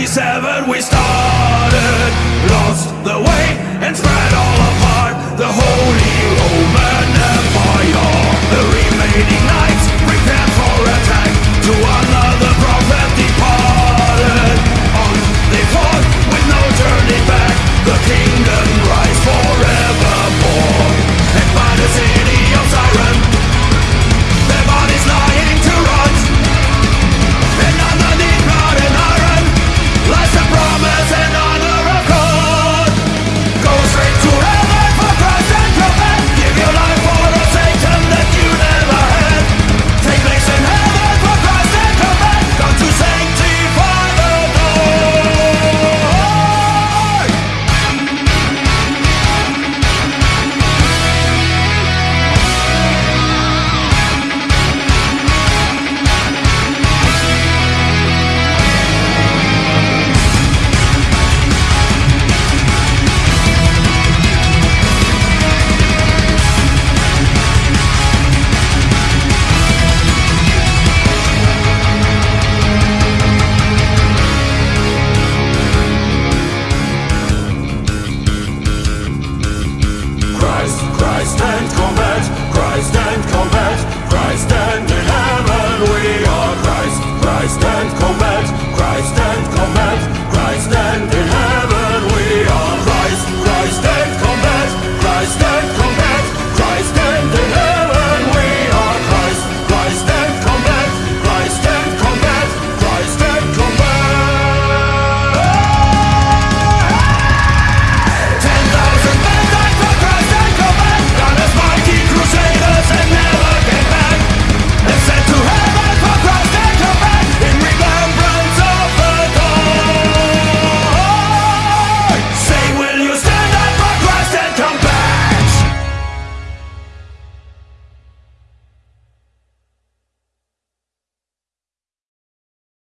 97 we started Lost the way and spread and combat Christ